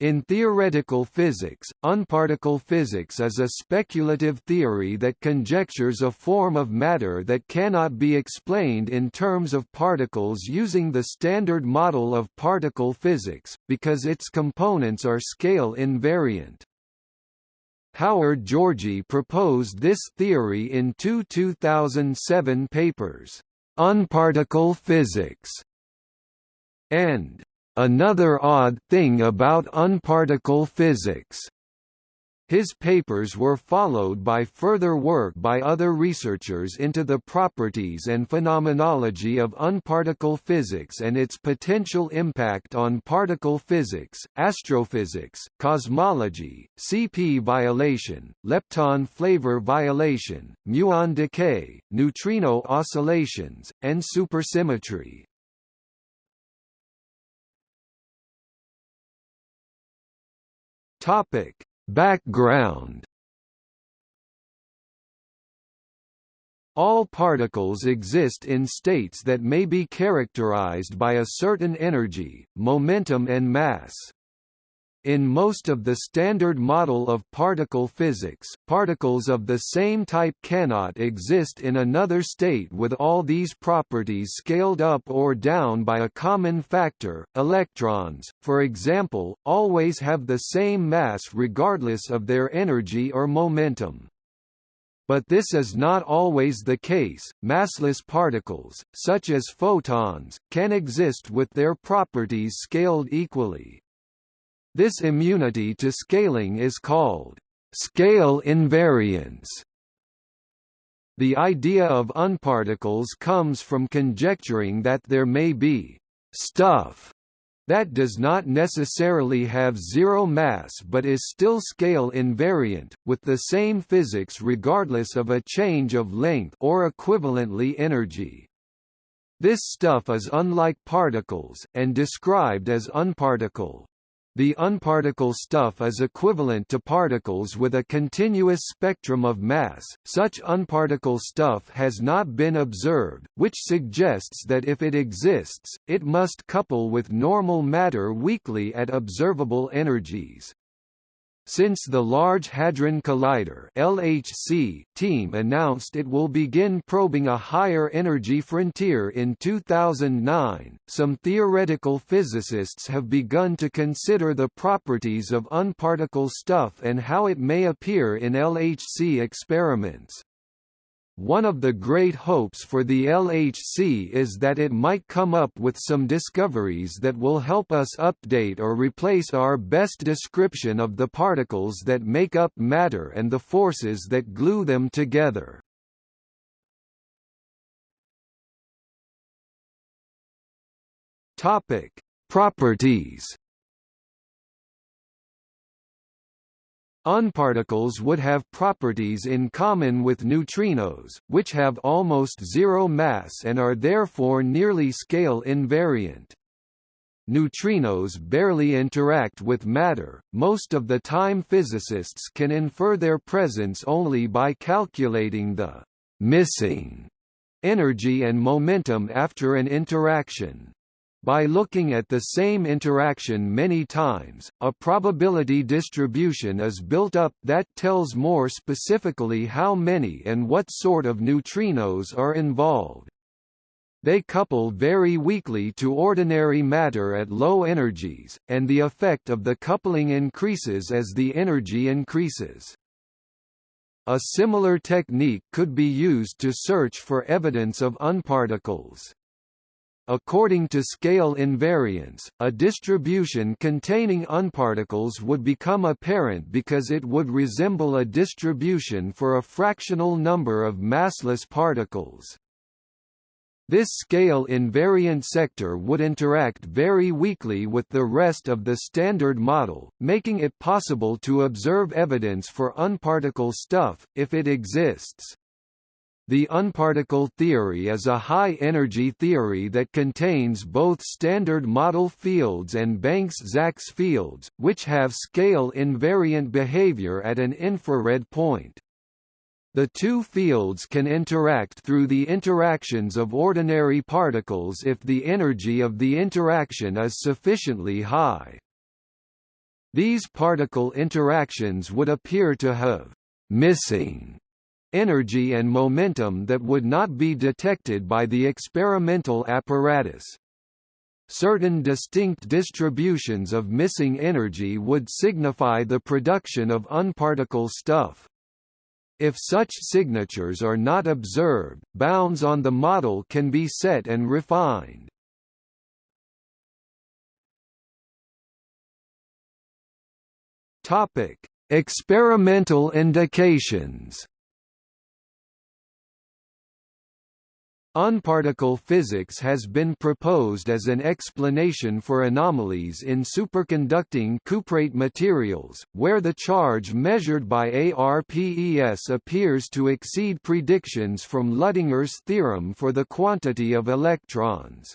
In theoretical physics, unparticle physics is a speculative theory that conjectures a form of matter that cannot be explained in terms of particles using the standard model of particle physics, because its components are scale invariant. Howard Georgi proposed this theory in two 2007 papers, Unparticle Physics and Another odd thing about unparticle physics his papers were followed by further work by other researchers into the properties and phenomenology of unparticle physics and its potential impact on particle physics, astrophysics, cosmology, CP violation, lepton flavor violation, muon decay, neutrino oscillations, and supersymmetry. Topic: Background All particles exist in states that may be characterized by a certain energy, momentum and mass. In most of the standard model of particle physics, particles of the same type cannot exist in another state with all these properties scaled up or down by a common factor. Electrons, for example, always have the same mass regardless of their energy or momentum. But this is not always the case. Massless particles, such as photons, can exist with their properties scaled equally. This immunity to scaling is called scale invariance. The idea of unparticles comes from conjecturing that there may be stuff that does not necessarily have zero mass but is still scale invariant, with the same physics regardless of a change of length or equivalently energy. This stuff is unlike particles, and described as unparticle. The unparticle stuff is equivalent to particles with a continuous spectrum of mass. Such unparticle stuff has not been observed, which suggests that if it exists, it must couple with normal matter weakly at observable energies. Since the Large Hadron Collider (LHC) team announced it will begin probing a higher energy frontier in 2009, some theoretical physicists have begun to consider the properties of unparticle stuff and how it may appear in LHC experiments. One of the great hopes for the LHC is that it might come up with some discoveries that will help us update or replace our best description of the particles that make up matter and the forces that glue them together. Topic: Properties Unparticles would have properties in common with neutrinos, which have almost zero mass and are therefore nearly scale invariant. Neutrinos barely interact with matter, most of the time physicists can infer their presence only by calculating the missing energy and momentum after an interaction. By looking at the same interaction many times, a probability distribution is built up that tells more specifically how many and what sort of neutrinos are involved. They couple very weakly to ordinary matter at low energies, and the effect of the coupling increases as the energy increases. A similar technique could be used to search for evidence of unparticles. According to scale invariance, a distribution containing unparticles would become apparent because it would resemble a distribution for a fractional number of massless particles. This scale invariant sector would interact very weakly with the rest of the Standard Model, making it possible to observe evidence for unparticle stuff, if it exists. The unparticle theory is a high-energy theory that contains both standard model fields and Banks-Zaks fields, which have scale-invariant behavior at an infrared point. The two fields can interact through the interactions of ordinary particles if the energy of the interaction is sufficiently high. These particle interactions would appear to have «missing» energy and momentum that would not be detected by the experimental apparatus. Certain distinct distributions of missing energy would signify the production of unparticle stuff. If such signatures are not observed, bounds on the model can be set and refined. Topic: Experimental indications. Unparticle physics has been proposed as an explanation for anomalies in superconducting cuprate materials, where the charge measured by ARPES appears to exceed predictions from Luttinger's theorem for the quantity of electrons.